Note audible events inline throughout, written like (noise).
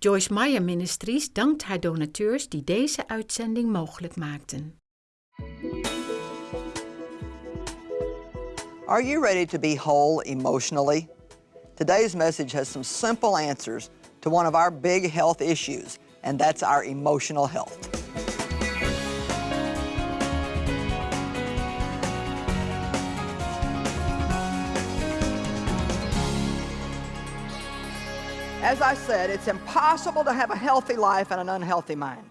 Joyce Meyer Ministries dankt haar donateurs die deze uitzending mogelijk maakten. Are you ready to be whole emotionally? Today's message has some simple answers to one of our big health issues, and that's our emotional health. As I said, it's impossible to have a healthy life and an unhealthy mind.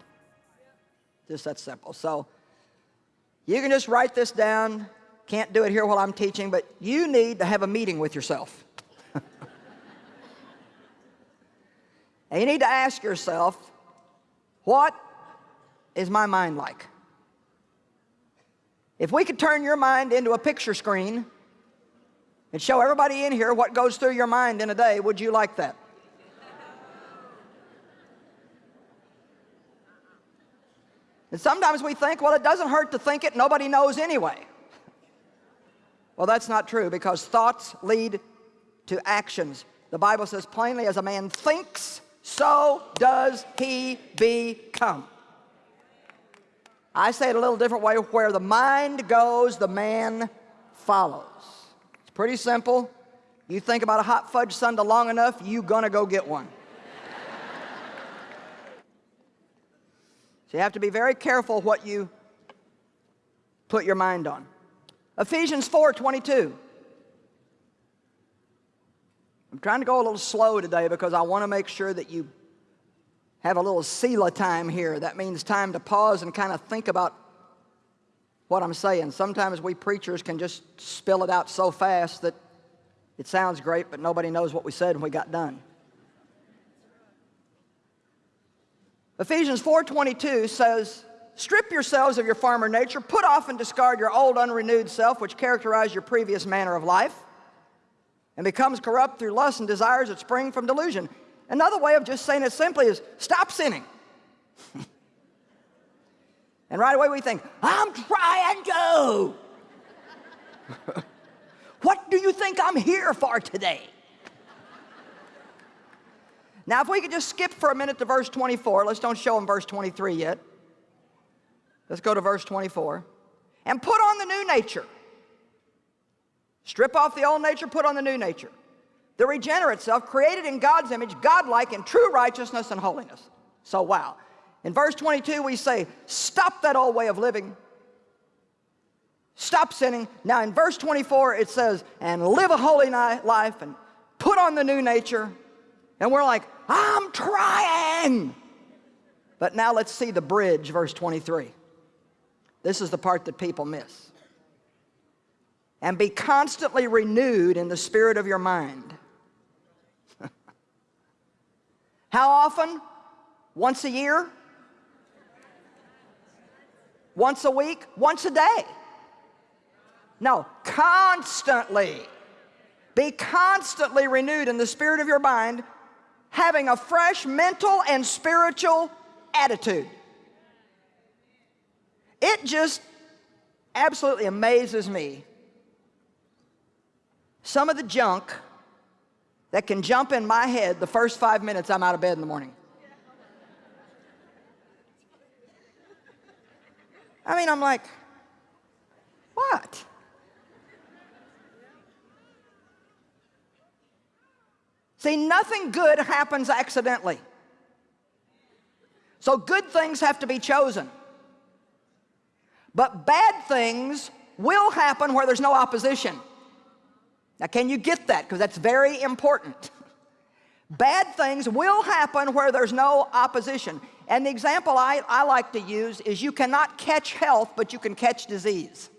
Just that simple. So you can just write this down. Can't do it here while I'm teaching, but you need to have a meeting with yourself. (laughs) and you need to ask yourself, what is my mind like? If we could turn your mind into a picture screen and show everybody in here what goes through your mind in a day, would you like that? And sometimes we think, well, it doesn't hurt to think it, nobody knows anyway. Well, that's not true because thoughts lead to actions. The Bible says plainly, as a man thinks, so does he become. I say it a little different way, where the mind goes, the man follows. It's pretty simple. You think about a hot fudge sundae long enough, you're gonna go get one. So you have to be very careful what you put your mind on. Ephesians 4, 22. I'm trying to go a little slow today because I want to make sure that you have a little Selah time here. That means time to pause and kind of think about what I'm saying. Sometimes we preachers can just spill it out so fast that it sounds great, but nobody knows what we said when we got done. Ephesians 4.22 says, Strip yourselves of your former nature, put off and discard your old unrenewed self, which characterized your previous manner of life, and becomes corrupt through lust and desires that spring from delusion. Another way of just saying it simply is, stop sinning. (laughs) and right away we think, I'm trying to. (laughs) what do you think I'm here for today? Now, if we could just skip for a minute to verse 24, let's don't show them verse 23 yet. Let's go to verse 24. And put on the new nature. Strip off the old nature, put on the new nature. The regenerate self, created in God's image, godlike in true righteousness and holiness. So, wow. In verse 22, we say, stop that old way of living. Stop sinning. Now, in verse 24, it says, and live a holy life and put on the new nature. And we're like, I'm trying. But now let's see the bridge, verse 23. This is the part that people miss. And be constantly renewed in the spirit of your mind. (laughs) How often? Once a year? Once a week? Once a day? No, constantly. Be constantly renewed in the spirit of your mind having a fresh mental and spiritual attitude. It just absolutely amazes me some of the junk that can jump in my head the first five minutes I'm out of bed in the morning. I mean, I'm like, what? See, nothing good happens accidentally. So good things have to be chosen. But bad things will happen where there's no opposition. Now, can you get that? Because that's very important. (laughs) Bad things will happen where there's no opposition. And the example I, I like to use is you cannot catch health, but you can catch disease.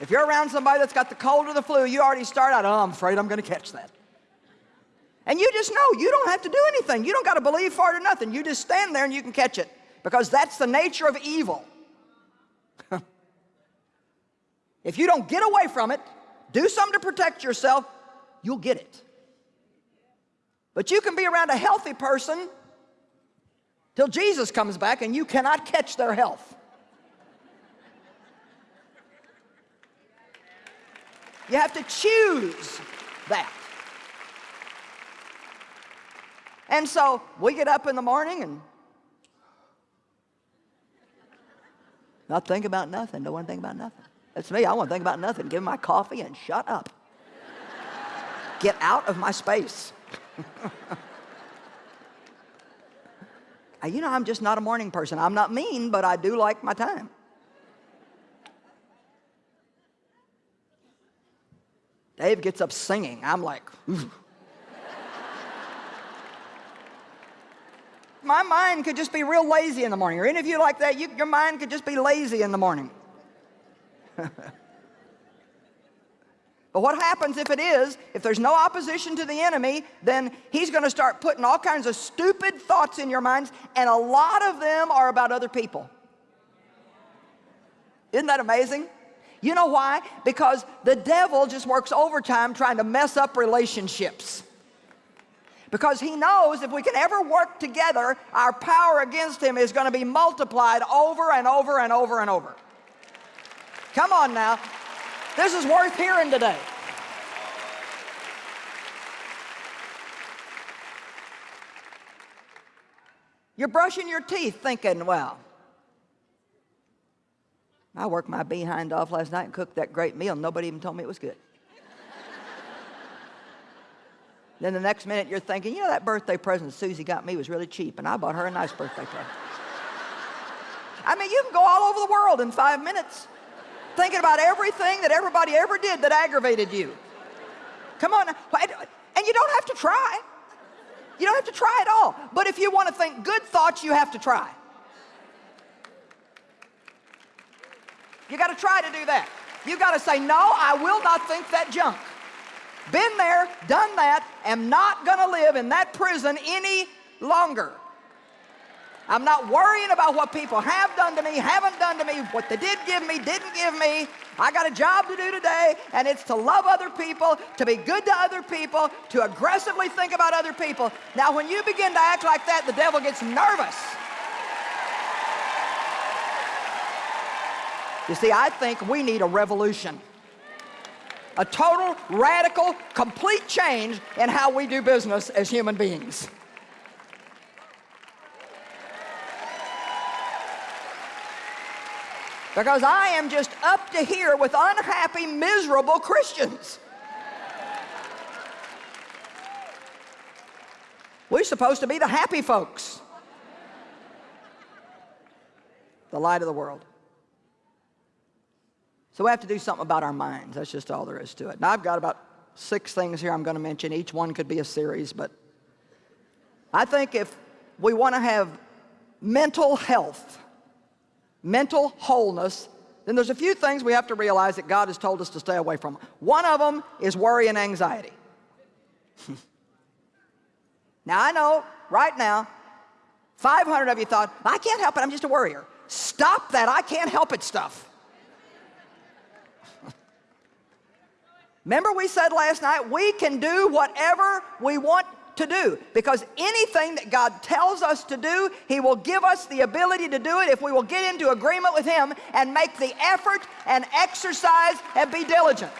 If you're around somebody that's got the cold or the flu, you already start out, oh, I'm afraid I'm going to catch that. And you just know you don't have to do anything. You don't got to believe for it or nothing. You just stand there and you can catch it because that's the nature of evil. (laughs) if you don't get away from it, do something to protect yourself, you'll get it. But you can be around a healthy person till Jesus comes back and you cannot catch their health. You have to choose that. And so we get up in the morning and not think about nothing. Don't want to think about nothing. That's me. I want to think about nothing. Give my coffee and shut up. Get out of my space. (laughs) you know, I'm just not a morning person. I'm not mean, but I do like my time. Dave gets up singing. I'm like, Ooh. my mind could just be real lazy in the morning. Or any of you like that, you, your mind could just be lazy in the morning. (laughs) But what happens if it is, if there's no opposition to the enemy, then he's going to start putting all kinds of stupid thoughts in your minds, and a lot of them are about other people. Isn't that amazing? You know why? Because the devil just works overtime trying to mess up relationships. Because he knows if we can ever work together, our power against him is going to be multiplied over and over and over and over. Come on now. This is worth hearing today. You're brushing your teeth thinking, well, I worked my behind off last night and cooked that great meal. Nobody even told me it was good. then the next minute you're thinking, you know, that birthday present Susie got me was really cheap, and I bought her a nice birthday present. I mean, you can go all over the world in five minutes thinking about everything that everybody ever did that aggravated you. Come on. And you don't have to try. You don't have to try at all. But if you want to think good thoughts, you have to try. You got to try to do that. You got to say, no, I will not think that junk. Been there, done that, am not going to live in that prison any longer. I'm not worrying about what people have done to me, haven't done to me, what they did give me, didn't give me. I got a job to do today, and it's to love other people, to be good to other people, to aggressively think about other people. Now, when you begin to act like that, the devil gets nervous. You see, I think we need a revolution. A total, radical, complete change in how we do business as human beings. Because I am just up to here with unhappy, miserable Christians. We're supposed to be the happy folks. The light of the world. So we have to do something about our minds. That's just all there is to it. Now I've got about six things here I'm going to mention. Each one could be a series, but I think if we want to have mental health, mental wholeness, then there's a few things we have to realize that God has told us to stay away from. One of them is worry and anxiety. (laughs) now I know right now, 500 of you thought, I can't help it, I'm just a worrier. Stop that, I can't help it stuff. Remember we said last night, we can do whatever we want to do because anything that God tells us to do, He will give us the ability to do it if we will get into agreement with Him and make the effort and exercise and be diligent.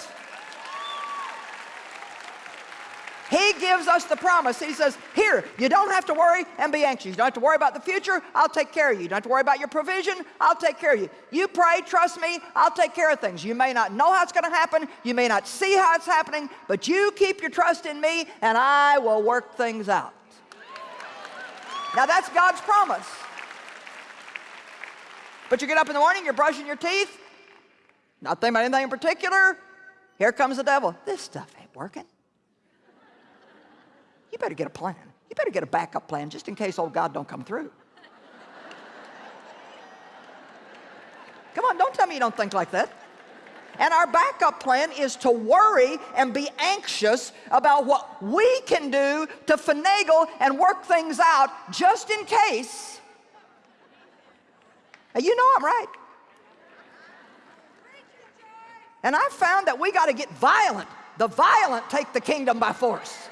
He gives us the promise. He says, here, you don't have to worry and be anxious. You don't have to worry about the future. I'll take care of you. You don't have to worry about your provision. I'll take care of you. You pray, trust me, I'll take care of things. You may not know how it's going to happen. You may not see how it's happening, but you keep your trust in me and I will work things out. Now that's God's promise. But you get up in the morning, you're brushing your teeth, not thinking about anything in particular. Here comes the devil. This stuff ain't working. You better get a plan. You better get a backup plan just in case old God don't come through. Come on, don't tell me you don't think like that. And our backup plan is to worry and be anxious about what we can do to finagle and work things out just in case. You know I'm right. And I've found that we got to get violent. The violent take the kingdom by force.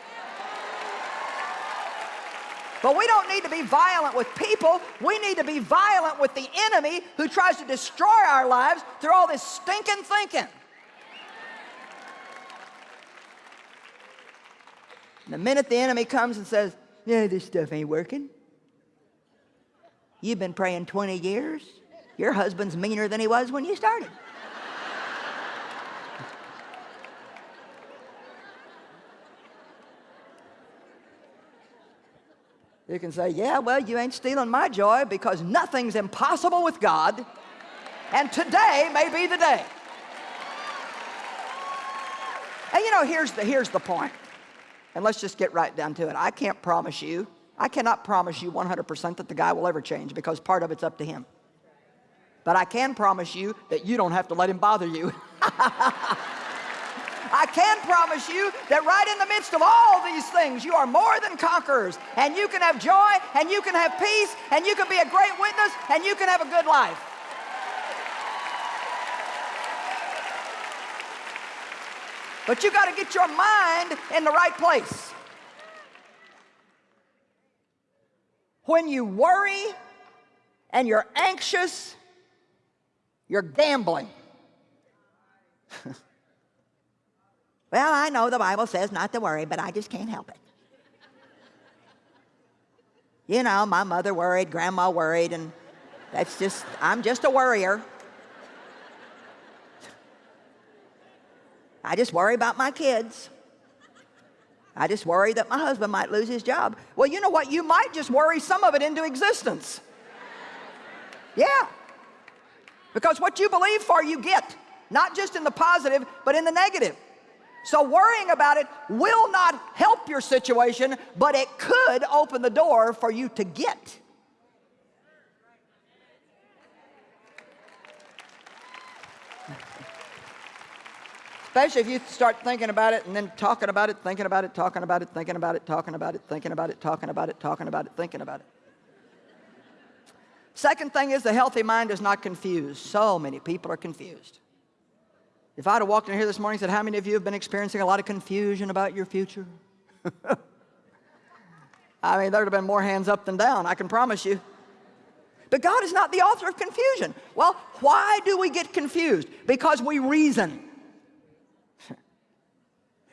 But we don't need to be violent with people. We need to be violent with the enemy who tries to destroy our lives through all this stinking thinking. And the minute the enemy comes and says, yeah, this stuff ain't working. You've been praying 20 years. Your husband's meaner than he was when you started. You can say, yeah, well, you ain't stealing my joy because nothing's impossible with God, and today may be the day. And you know, here's the, here's the point. And let's just get right down to it. I can't promise you, I cannot promise you 100% that the guy will ever change because part of it's up to him. But I can promise you that you don't have to let him bother you. (laughs) I can promise you that right in the midst of all these things, you are more than conquerors. And you can have joy, and you can have peace, and you can be a great witness, and you can have a good life. But you got to get your mind in the right place. When you worry and you're anxious, you're gambling. (laughs) Well, I know the Bible says not to worry, but I just can't help it. You know, my mother worried, grandma worried, and that's just, I'm just a worrier. I just worry about my kids. I just worry that my husband might lose his job. Well, you know what? You might just worry some of it into existence. Yeah. Because what you believe for, you get. Not just in the positive, but in the negative. So worrying about it will not help your situation, but it could open the door for you to get. Especially if you start thinking about it and then talking about it, thinking about it, talking about it, thinking about it, talking about it, thinking about it, talking about it, talking about it, thinking about it. Second thing is the healthy mind is not confused. So many people are confused. If I'd have walked in here this morning and said, how many of you have been experiencing a lot of confusion about your future? (laughs) I mean, there'd have been more hands up than down, I can promise you. But God is not the author of confusion. Well, why do we get confused? Because we reason.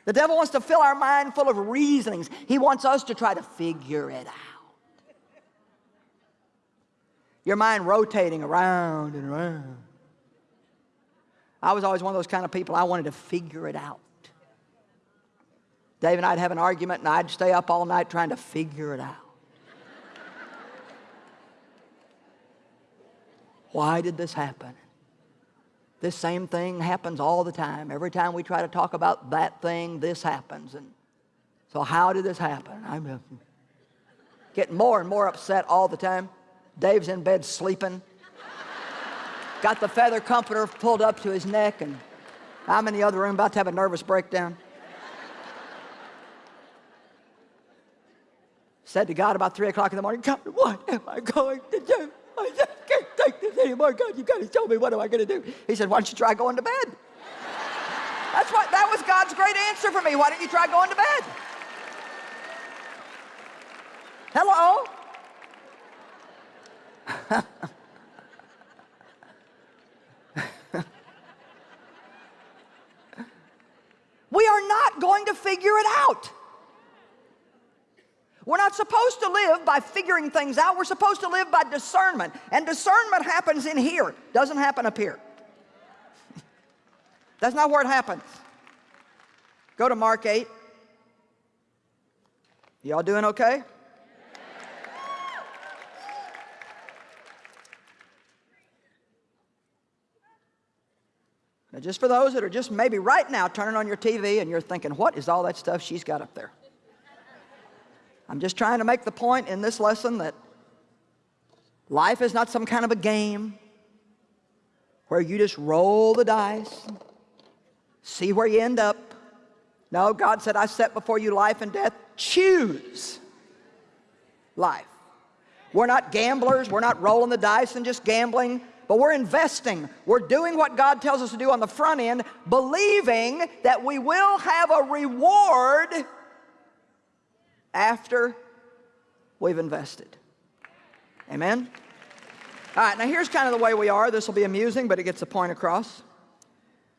The devil wants to fill our mind full of reasonings. He wants us to try to figure it out. Your mind rotating around and around. I was always one of those kind of people, I wanted to figure it out. Dave and I'd have an argument and I'd stay up all night trying to figure it out. Why did this happen? This same thing happens all the time. Every time we try to talk about that thing, this happens. And so how did this happen? I'm getting more and more upset all the time. Dave's in bed sleeping got the feather comforter pulled up to his neck, and I'm in the other room about to have a nervous breakdown. Said to God about 3 o'clock in the morning, God, what am I going to do? I just can't take this anymore. God, you've got to tell me what am I going to do? He said, why don't you try going to bed? That's what, that was God's great answer for me. Why don't you try going to bed? Hello? (laughs) We are not going to figure it out. We're not supposed to live by figuring things out. We're supposed to live by discernment. And discernment happens in here, doesn't happen up here. (laughs) That's not where it happens. Go to Mark 8. Y'all doing okay? Now, just for those that are just maybe right now turning on your TV and you're thinking, what is all that stuff she's got up there? I'm just trying to make the point in this lesson that life is not some kind of a game where you just roll the dice, see where you end up. No, God said, I set before you life and death. Choose life. We're not gamblers. We're not rolling the dice and just gambling but we're investing. We're doing what God tells us to do on the front end, believing that we will have a reward after we've invested. Amen? All right, now here's kind of the way we are. This will be amusing, but it gets the point across.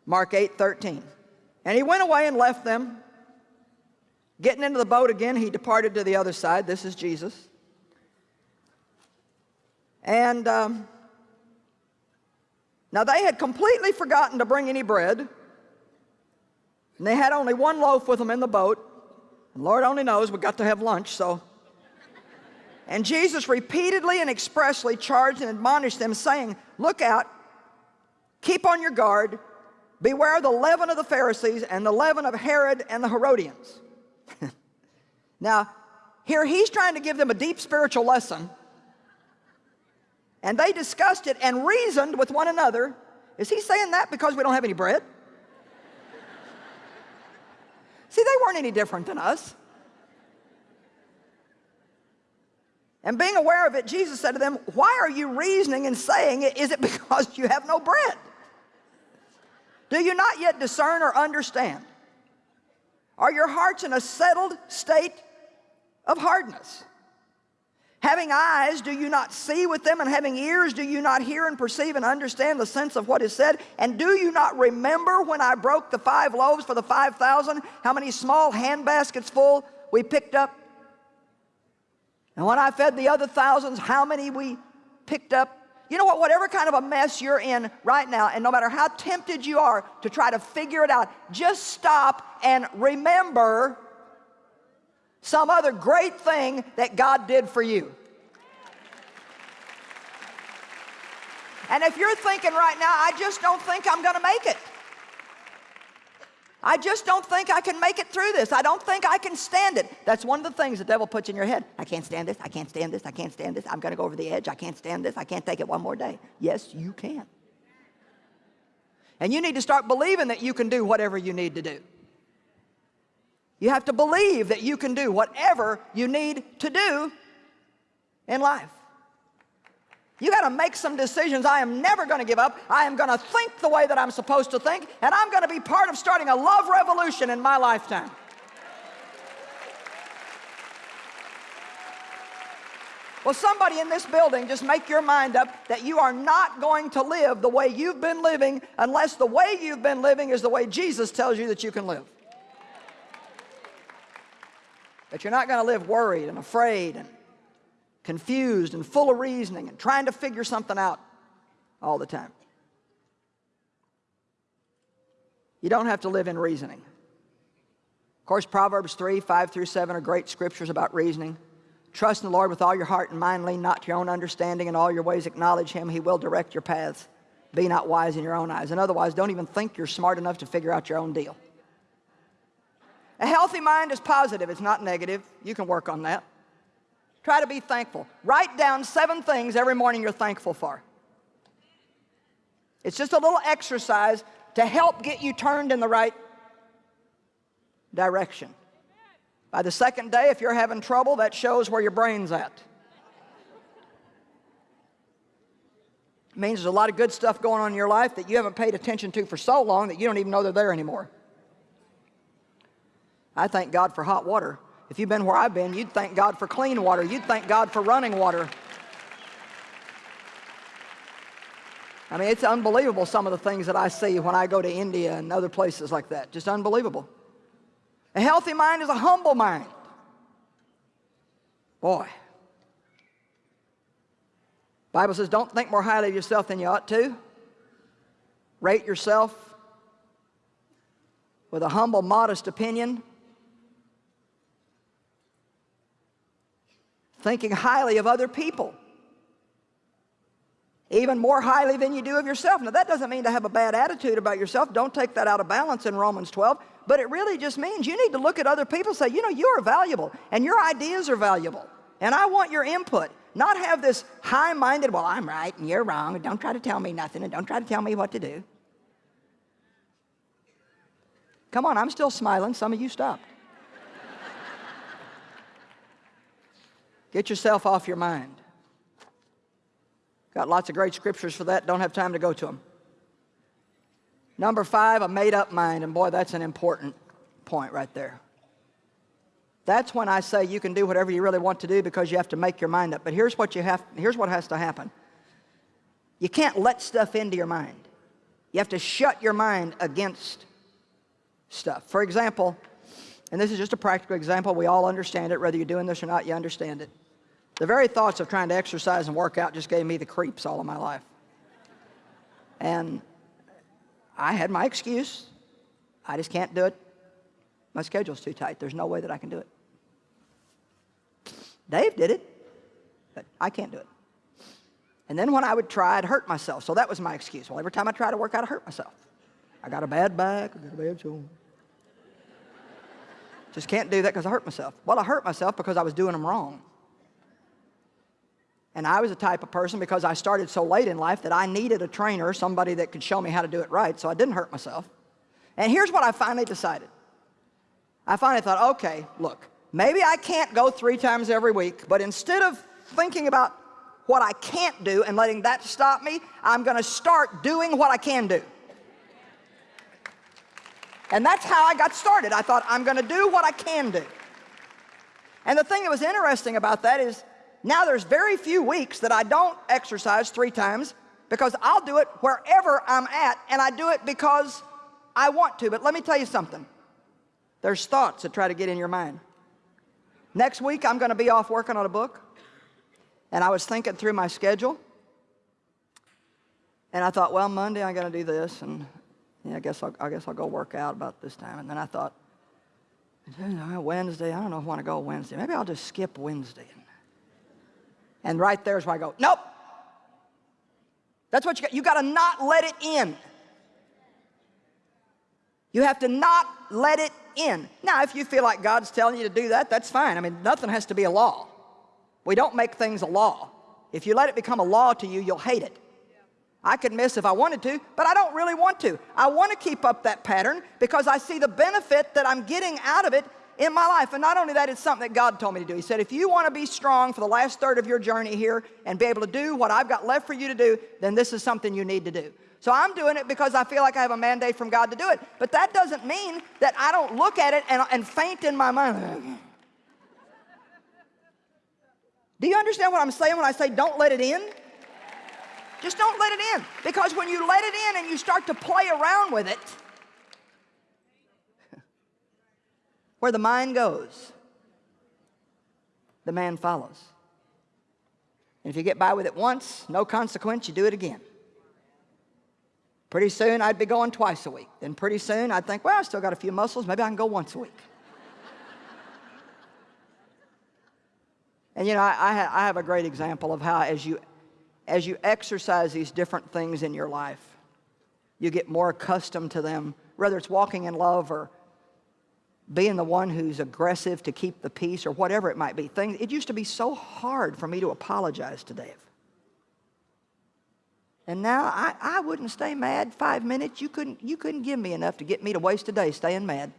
Mark 8, 13. And he went away and left them, Getting into the boat again, he departed to the other side. This is Jesus. And um, now they had completely forgotten to bring any bread. And they had only one loaf with them in the boat. And Lord only knows we got to have lunch, so. And Jesus repeatedly and expressly charged and admonished them, saying, Look out, keep on your guard, beware of the leaven of the Pharisees and the leaven of Herod and the Herodians. (laughs) now, here he's trying to give them a deep spiritual lesson and they discussed it and reasoned with one another. Is he saying that because we don't have any bread? (laughs) See, they weren't any different than us. And being aware of it, Jesus said to them, Why are you reasoning and saying it? Is it because you have no bread? Do you not yet discern or understand? Are your hearts in a settled state of hardness? Having eyes, do you not see with them? And having ears, do you not hear and perceive and understand the sense of what is said? And do you not remember when I broke the five loaves for the 5,000? How many small hand baskets full we picked up? And when I fed the other thousands, how many we picked up? You know what? Whatever kind of a mess you're in right now, and no matter how tempted you are to try to figure it out, just stop and remember some other great thing that God did for you. And if you're thinking right now, I just don't think I'm going to make it. I just don't think I can make it through this. I don't think I can stand it. That's one of the things the devil puts in your head. I can't stand this. I can't stand this. I can't stand this. I'm going to go over the edge. I can't stand this. I can't take it one more day. Yes, you can. And you need to start believing that you can do whatever you need to do. You have to believe that you can do whatever you need to do in life. You got to make some decisions. I am never going to give up. I am going to think the way that I'm supposed to think, and I'm going to be part of starting a love revolution in my lifetime. Well, somebody in this building, just make your mind up that you are not going to live the way you've been living unless the way you've been living is the way Jesus tells you that you can live. That you're not going to live worried and afraid and confused and full of reasoning and trying to figure something out all the time. You don't have to live in reasoning. Of course, Proverbs 3, 5 through 7 are great scriptures about reasoning. Trust in the Lord with all your heart and mind, lean not to your own understanding, in all your ways acknowledge Him, He will direct your paths. Be not wise in your own eyes. And otherwise, don't even think you're smart enough to figure out your own deal. A healthy mind is positive, it's not negative. You can work on that. Try to be thankful. Write down seven things every morning you're thankful for. It's just a little exercise to help get you turned in the right direction. By the second day, if you're having trouble, that shows where your brain's at. It means there's a lot of good stuff going on in your life that you haven't paid attention to for so long that you don't even know they're there anymore. I thank God for hot water. If you've been where I've been, you'd thank God for clean water. You'd thank God for running water. I mean, it's unbelievable some of the things that I see when I go to India and other places like that. Just unbelievable. A healthy mind is a humble mind. Boy. Bible says, don't think more highly of yourself than you ought to. Rate yourself with a humble, modest opinion. Thinking highly of other people. Even more highly than you do of yourself. Now that doesn't mean to have a bad attitude about yourself. Don't take that out of balance in Romans 12. But it really just means you need to look at other people and say, you know, you are valuable and your ideas are valuable. And I want your input. Not have this high-minded, well, I'm right and you're wrong. And don't try to tell me nothing and don't try to tell me what to do. Come on, I'm still smiling. Some of you stopped. Get yourself off your mind. Got lots of great scriptures for that. Don't have time to go to them. Number five, a made-up mind. And boy, that's an important point right there. That's when I say you can do whatever you really want to do because you have to make your mind up. But here's what you have, here's what has to happen. You can't let stuff into your mind. You have to shut your mind against stuff. For example, and this is just a practical example, we all understand it, whether you're doing this or not, you understand it. The very thoughts of trying to exercise and work out just gave me the creeps all of my life. And I had my excuse. I just can't do it. My schedule's too tight. There's no way that I can do it. Dave did it, but I can't do it. And then when I would try, I'd hurt myself. So that was my excuse. Well, every time I try to work out, I hurt myself. I got a bad back, I got a bad shoulder. Just can't do that because I hurt myself. Well, I hurt myself because I was doing them wrong. And I was a type of person because I started so late in life that I needed a trainer, somebody that could show me how to do it right, so I didn't hurt myself. And here's what I finally decided. I finally thought, okay, look, maybe I can't go three times every week, but instead of thinking about what I can't do and letting that stop me, I'm going to start doing what I can do. And that's how I got started. I thought, I'm going to do what I can do. And the thing that was interesting about that is now there's very few weeks that I don't exercise three times because I'll do it wherever I'm at and I do it because I want to. But let me tell you something. There's thoughts that try to get in your mind. Next week, I'm going to be off working on a book. And I was thinking through my schedule. And I thought, well, Monday I'm going to do this. And yeah, I guess I'll, I guess I'll go work out about this time. And then I thought, Wednesday, I don't know if I want to go Wednesday. Maybe I'll just skip Wednesday. And right there's where I go, nope. That's what you got. You got to not let it in. You have to not let it in. Now, if you feel like God's telling you to do that, that's fine. I mean, nothing has to be a law. We don't make things a law. If you let it become a law to you, you'll hate it. I could miss if I wanted to, but I don't really want to. I want to keep up that pattern because I see the benefit that I'm getting out of it in my life. And not only that, it's something that God told me to do. He said, if you want to be strong for the last third of your journey here and be able to do what I've got left for you to do, then this is something you need to do. So I'm doing it because I feel like I have a mandate from God to do it. But that doesn't mean that I don't look at it and, and faint in my mind. (laughs) Do you understand what I'm saying when I say don't let it in? Just don't let it in. Because when you let it in and you start to play around with it, Where the mind goes, the man follows. And if you get by with it once, no consequence, you do it again. Pretty soon I'd be going twice a week. Then pretty soon I'd think, well, I still got a few muscles, maybe I can go once a week. (laughs) and you know, I, I, have a great example of how as you, as you exercise these different things in your life, you get more accustomed to them, whether it's walking in love or being the one who's aggressive to keep the peace or whatever it might be. Things, it used to be so hard for me to apologize to Dave. And now I, I wouldn't stay mad five minutes. You couldn't, you couldn't give me enough to get me to waste a day staying mad.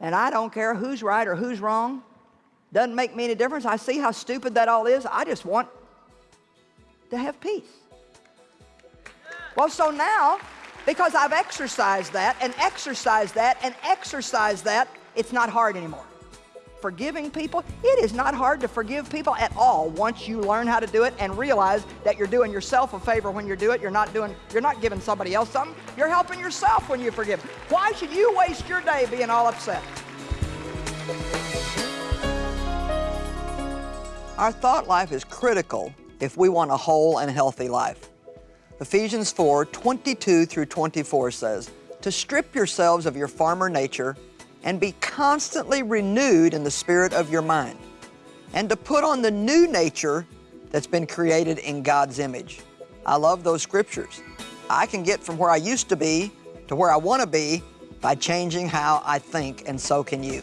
And I don't care who's right or who's wrong. Doesn't make me any difference. I see how stupid that all is. I just want to have peace. Well, so now because I've exercised that and exercised that and exercised that, it's not hard anymore. Forgiving people, it is not hard to forgive people at all once you learn how to do it and realize that you're doing yourself a favor when you do it. You're not doing, you're not giving somebody else something. You're helping yourself when you forgive. Why should you waste your day being all upset? Our thought life is critical if we want a whole and healthy life. Ephesians 4, 22 through 24 says, to strip yourselves of your former nature and be constantly renewed in the spirit of your mind, and to put on the new nature that's been created in God's image. I love those scriptures. I can get from where I used to be to where I want to be by changing how I think, and so can you.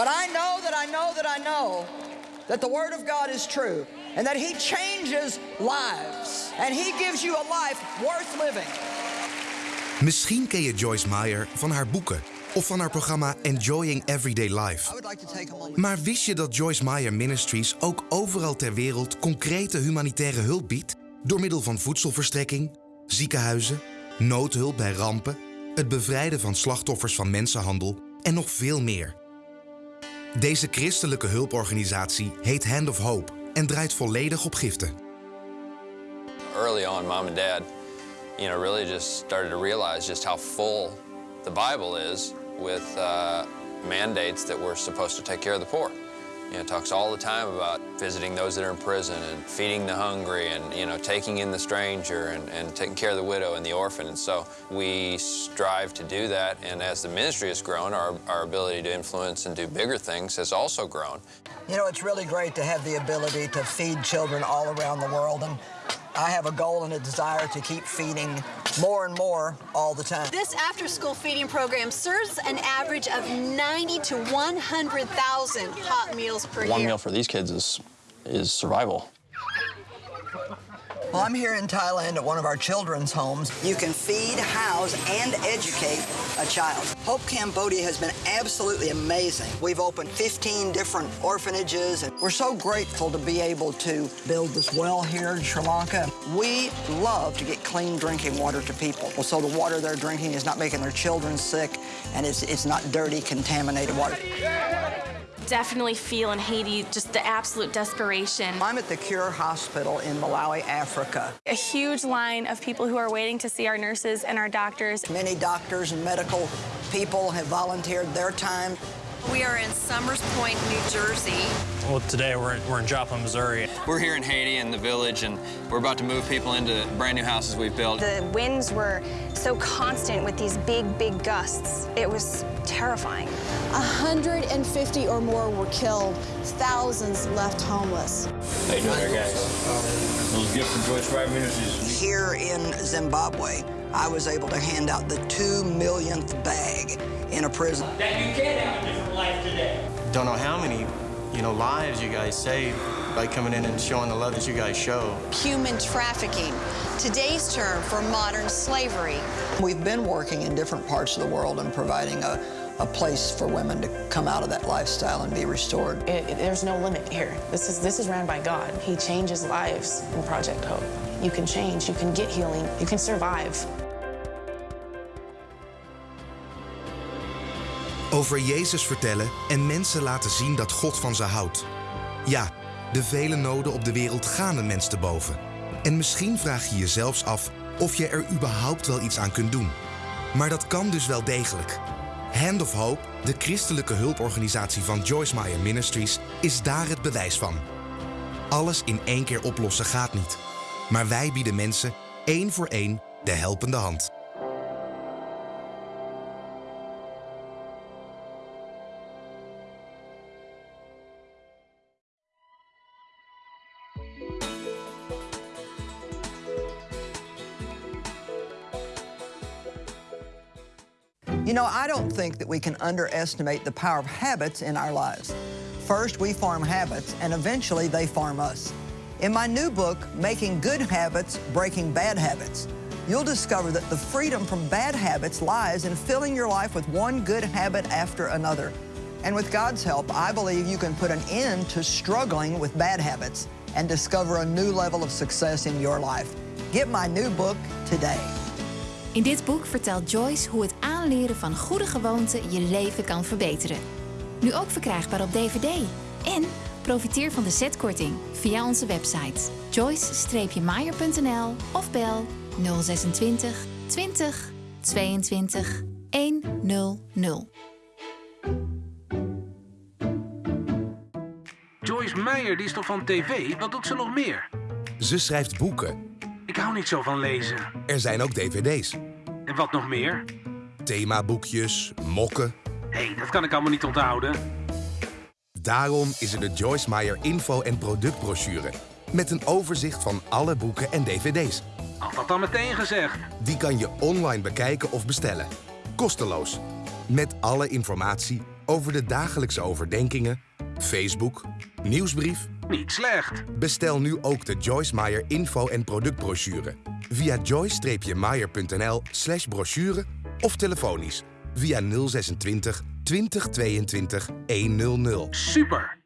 But I know that I know that I know that the Word of God is true and that He changes lives and He gives you a life worth living. Misschien ken je Joyce Meyer van haar boeken of van haar programma Enjoying Everyday Life. Maar wist je dat Joyce Meyer Ministries ook overal ter wereld concrete humanitaire hulp biedt? Door middel van voedselverstrekking, ziekenhuizen, noodhulp bij rampen, het bevrijden van slachtoffers van mensenhandel en nog veel meer. Deze christelijke hulporganisatie heet Hand of Hope en draait volledig op giften. Early on, mom and dad, you know, really just started to realize just how full the Bible is with uh, mandates that we're supposed to take care of the poor. You know, talks all the time about visiting those that are in prison and feeding the hungry and, you know, taking in the stranger and, and taking care of the widow and the orphan. And so we strive to do that. And as the ministry has grown, our, our ability to influence and do bigger things has also grown. You know, it's really great to have the ability to feed children all around the world. And I have a goal and a desire to keep feeding more and more all the time. This after-school feeding program serves an average of 90 to 100,000 hot meals per One year. One meal for these kids is is survival. Well, I'm here in Thailand at one of our children's homes. You can feed, house, and educate a child. Hope Cambodia has been absolutely amazing. We've opened 15 different orphanages, and we're so grateful to be able to build this well here in Sri Lanka. We love to get clean drinking water to people. So the water they're drinking is not making their children sick, and it's, it's not dirty, contaminated water. Definitely feel in Haiti just the absolute desperation. I'm at the Cure Hospital in Malawi, Africa. A huge line of people who are waiting to see our nurses and our doctors. Many doctors and medical people have volunteered their time. We are in Somers Point, New Jersey. Well, today we're, we're in Joplin, Missouri. We're here in Haiti in the village, and we're about to move people into brand new houses we've built. The winds were so constant with these big, big gusts. It was terrifying. 150 or more were killed, thousands left homeless. How you doing there, guys? Those gifts from Joyce Meyer Ministries. Here in Zimbabwe, I was able to hand out the two millionth bag in a prison. That you can't have Don't know how many, you know, lives you guys saved by coming in and showing the love that you guys show. Human trafficking, today's term for modern slavery. We've been working in different parts of the world and providing a, a place for women to come out of that lifestyle and be restored. It, it, there's no limit here. This is this is ran by God. He changes lives in Project Hope. You can change, you can get healing, you can survive. Over Jezus vertellen en mensen laten zien dat God van ze houdt. Ja, de vele noden op de wereld gaan een mens te boven. En misschien vraag je je zelfs af of je er überhaupt wel iets aan kunt doen. Maar dat kan dus wel degelijk. Hand of Hope, de christelijke hulporganisatie van Joyce Meyer Ministries, is daar het bewijs van. Alles in één keer oplossen gaat niet. Maar wij bieden mensen één voor één de helpende hand. You know, I don't think that we can underestimate the power of habits in our lives. First, we form habits, and eventually they form us. In my new book, Making Good Habits, Breaking Bad Habits, you'll discover that the freedom from bad habits lies in filling your life with one good habit after another. And with God's help, I believe you can put an end to struggling with bad habits and discover a new level of success in your life. Get my new book today. In dit boek vertelt Joyce hoe het aanleren van goede gewoonten je leven kan verbeteren. Nu ook verkrijgbaar op DVD. En profiteer van de zetkorting via onze website joyce-maier.nl of bel 026 20 22 100. Joyce Meyer, die is toch van tv? Wat doet ze nog meer? Ze schrijft boeken. Ik hou niet zo van lezen. Er zijn ook dvd's. En wat nog meer? Themaboekjes, mokken. Hé, hey, dat kan ik allemaal niet onthouden. Daarom is er de Joyce Meyer info- en productbrochure. Met een overzicht van alle boeken en dvd's. Had dat dan meteen gezegd. Die kan je online bekijken of bestellen. Kosteloos. Met alle informatie over de dagelijkse overdenkingen, Facebook, nieuwsbrief. Niet slecht. Bestel nu ook de Joyce Meyer info- en productbrochure. Via joyce-meyer.nl slash brochure of telefonisch via 026 2022 100. Super!